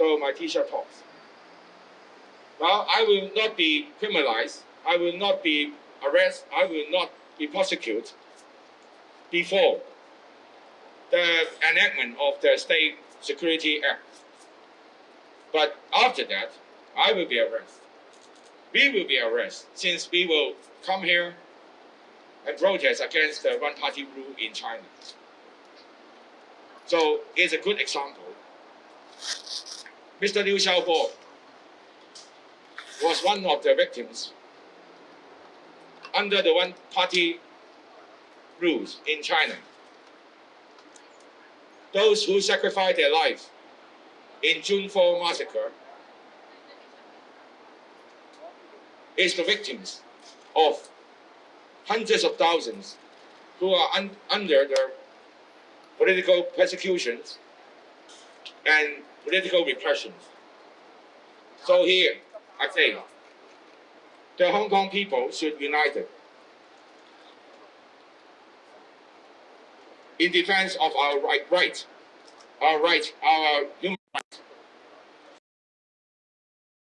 So my teacher talks. Well, I will not be criminalized. I will not be arrested. I will not be prosecuted before the enactment of the State Security Act. But after that, I will be arrested. We will be arrested since we will come here and protest against the one-party rule in China. So it's a good example. Mr. Liu Xiaobo was one of the victims under the one-party rules in China. Those who sacrificed their life in June 4 massacre is the victims of hundreds of thousands who are un under the political persecutions and political repressions. So here, I say, the Hong Kong people should unite in defense of our right, right, our right, our human rights.